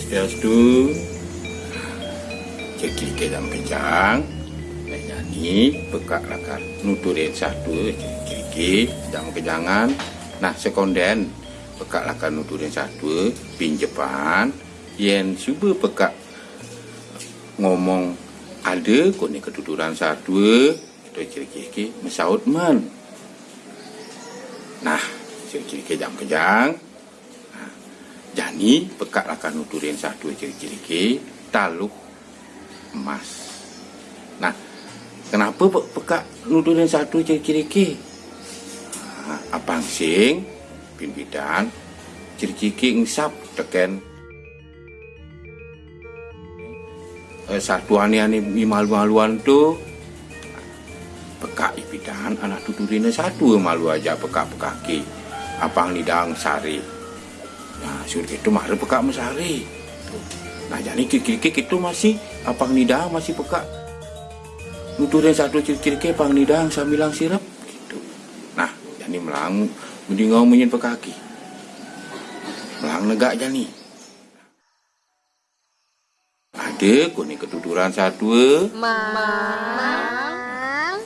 Swastiastu Jadi kencang. Nah nyanyi Bekak lakar Nuturin satu Jadi jam kejangan Nah sekonden Bekak lakar nuturin satu Pinjepan Yen cuba bekak Ngomong Ada kone keduduran satu Itu ciri-ciri Mesaut man Nah Ciri-ciri jam kejang Jani pekak akan nuturin satu ciri-ciri ke taluh emas. Nah, kenapa pekak nuturin satu ciri-ciri? Nah, apang sing pimpinan ciri-ciri ngisap teken eh, satuan yang malu-maluan tu pekak ipidan anak tuturin satu malu aja pekak-pekak ke apang nidang sari sur itu mah peka mesari. Nah, jadi kiki-kiki itu masih apang nidang masih peka. Nuturin satu ciri-ciri pang nidang sambilang sirap gitu. Nah, jadi melang mending ngomongin pekaki. Melang negak jani. Ada kuning ketuturan satu. Mang.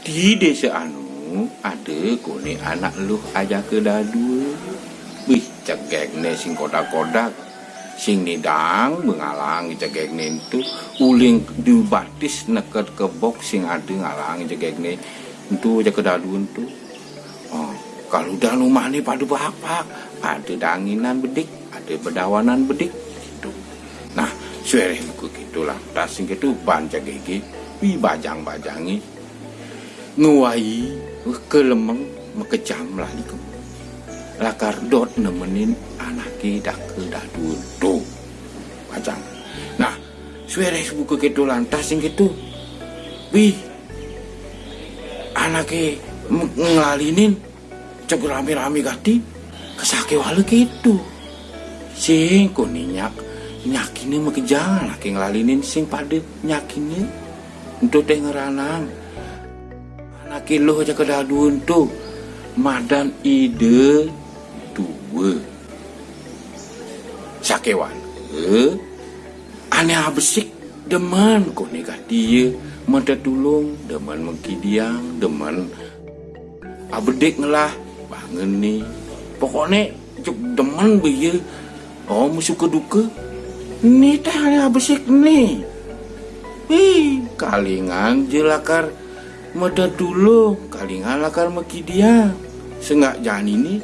Di desa anu ada kuning anak lu aja ke dadu. Wih, cegegne sing kodak-kodak. Sing nidang mengalang cegegne itu. Uling dibatis neket ke box sing ada ngalang cegegne itu aja kedalun tuh oh, kalau udah rumah nih pada bapak. Ada danginan bedik ada bedawanan bedik. Gitu. Nah suara buku gitu lah tas sing itu ban cegege wi bajang-bajangi. Nguai kelemeng mekejam lah di lakar dot nemenin anak kita ke dadun tuh macam nah suara buku gitu lantas gitu. Wih anaknya ngelalinin cek rame-rame gati kesake wale gitu. Sing kuninyak nyakini makejang laki ngelalinin sing pada nyakini untuk teh ngeranang. Anaknya lo aja ke dadun tuh. Madan ide sakewan. Eh? Aneh besik deman kok nikah dia. Mata tulung deman mengkidiang deman abedek ngelah. Bangun nih pokoknya cuk deman biye oh musuh keduka ini teh aneh besik nih Ih, kalingan jelakar mata tulung. Kalingan lakar mekidiang sengak jangan ini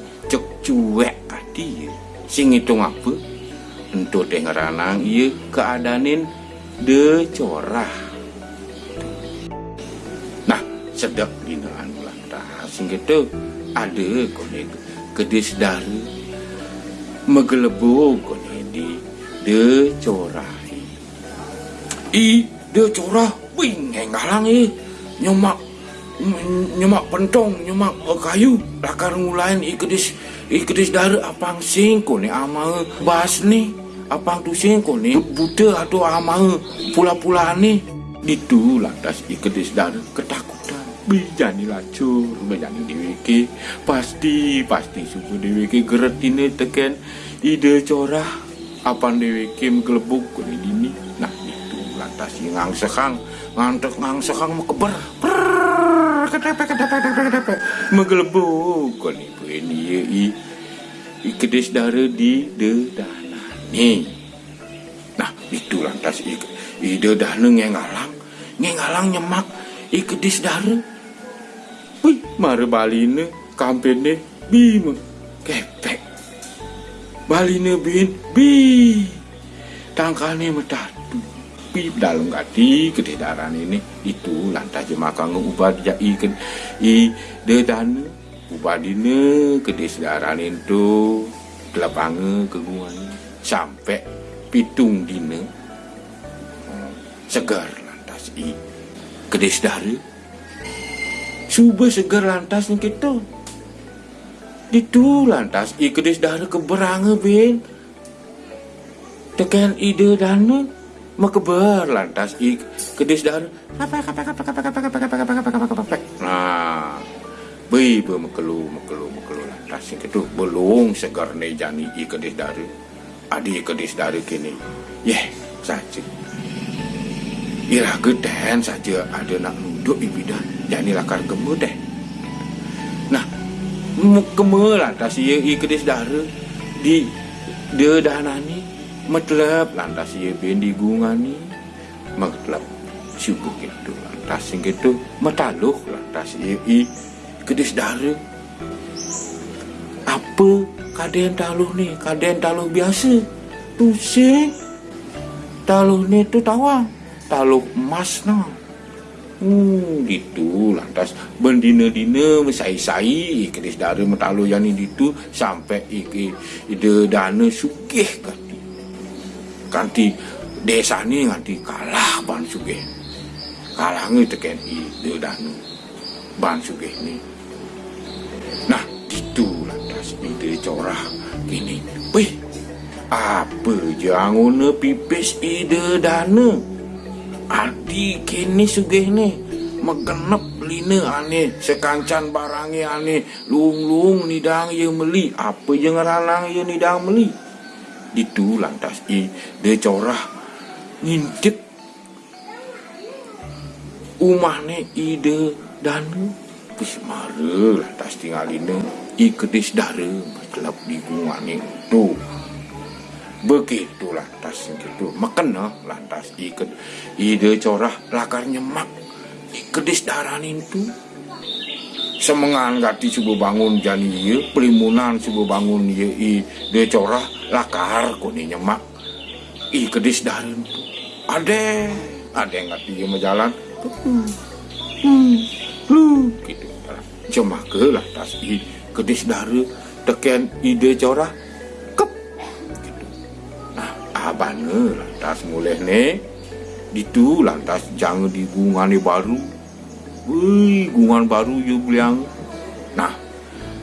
cuek hati sing itu apa? Untuk teh ngeranang iya keadanin de corah. Nah sedap dinaan lantas sing itu ada kone kedis dari megelebu kone di de corah i de corah wing ngalang i nyomak nyemak pentong nyemak kayu lakar ngulain ikedis ikedis dari apang singko ni amal bas ni apang tu singko ni buta atau amal pula-pula ni itu lantas ikedis dari ketakutan. Bijani lacur bijani diwiki. Pasti pasti suku diwiki. Geret ini teken ide corah. Apang diwiki mgelebuk ni. Dini nah itu lantas yang sekang. Ngantek mekeber ketepek ketepek ketepek kon ibu ini i ikedes darah di dedana nih nah itu lantas i i dedana ngengalang ngengalang nyemak ikedes darah wih mare baline kampene bim kepek baline bin bi tangkane metat pip dalam gati kededaran ini itu lantas jemaka ngubah ja ikan i de dan ubah dine kededaran itu kelapange keguan sampai pitung dine segar lantas i. Kedesdare subuh segar lantas gitu itu lantas i kedesdare keberange bin tekan ide dana mekebar lantas ik kedis dar nah bei be mekelu mekelu mekelu lantas sing itu belum segar ne jani i kedis dar adik kedis dari kini yeh saja Ira geden saja ada nak nuduk ibidah jadi lakar gemuk deh nah keme lantas i kedis dara di dia danani metlap lantas ia ben di gungani metlap syukur gitu lantas sing gitu. Metaluh lantas ia i kedis dara. Apa? Kaden taluh ni kaden taluh biasa. Pusing. Taluh ni tu tawang taluh emas nah Hmm, gitu lantas bendina-dina mesai-sai kedis dara metalu yang itu sampai iki ide dana sugih kanti kanti desa ni nganti kalah ban sugih. Kalah ngi teken ide dana ban sugih ni. Nah gitu lantas ide corah gini. Wih apa jangan pipis ide dana Adi kini sugih ni Megenep lina ane Sekancan barangi ane Lung-lung nidang ye meli Apa yang ralang ye nidang meli didulang tas i decorah ngintip umahne ide danu pis mare tinggal ini i ketis dare kelap di gungane tuh begitu lantas gitu makena lantas iket ide corah lakar nyemak ikedis daran itu semengan gati subuh bangun jani iya pelimunan subuh bangun iya i dia corah lakar kuni nyemak. I kedis darin ada ade ngati iya jalan. Hmm. Lu gitu. Lah cuma ke lah tas i kedis dari teken ide corah kep. Gitu. Nah abane lantas mulai nih ditu lantas jangan digungani baru Wih, gungan baru you bilang nah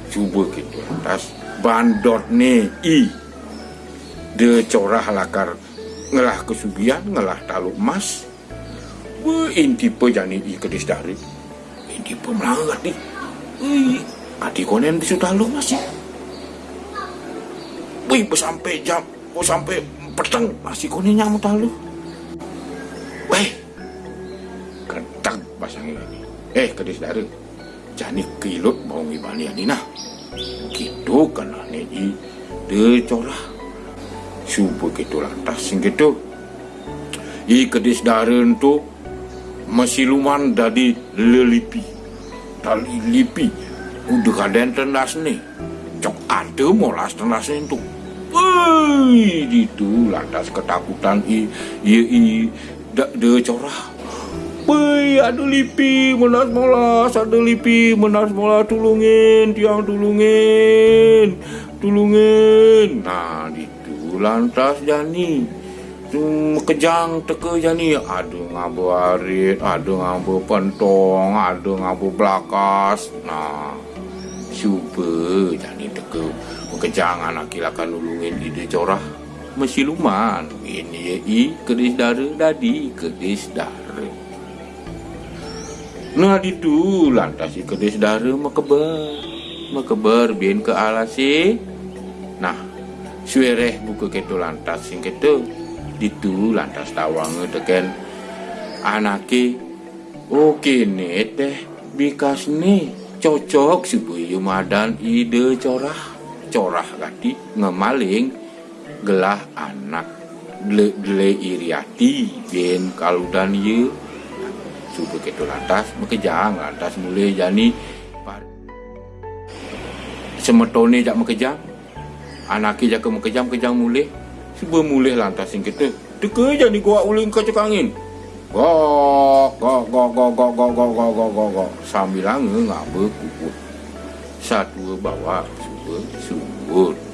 coba gitu lantas bandot ne i. De corah lakar ngelah kesugian ngelah taluk emas. Wih, inti pe jani i kedis dari. Inti pe melanggar di Wih, adi konen bisu taluk mas ya. Wih, sampai jam, sampai peteng masih nyamuk talu eh kedis dari jani kilut mau ngibani nah gitu kan neji de corah subuh gitu lantas sing gitu. I kedis daren tu masih luman dari lelipi. Tali lipi. Udah kaden tendas nih cok ada molas tendas itu Wih, itu lantas ketakutan i i i. Dak de corah. Wih, ada lipi menas molas, ada lipi menas molas tulungin, tiang tulungin, tulungin. Nah, itu lantas jani. kejang teke jani. Aduh ngabu arit aduh ngabu pentong aduh ngabu belakas nah super jani teke kejangan akilakan nulungin ide corah mesiluman. Ini i kedis dara dadi kedis dara nah itu lantas i kedis dara makeber makeber bian ke alasi nah suereh buka ketu lantas sing ketu itu lantas tawang teken anake. Oke nih teh bikas nih cocok si madan ide corah. Corah gati ngemaling gelah anak gle, gle iriati ben kaludan ye itu begitu lantas maka jang lantas mulai jani semetone jak mekejang anaknya jak mekejang mekejang mulai sebuah mulai lantas yang kita teka jani gua uling kacau kangen gok gok gok gok gok gok gok gok gok gok gok. Sambil angin ngabe kukut satu bawa sebuah sebuah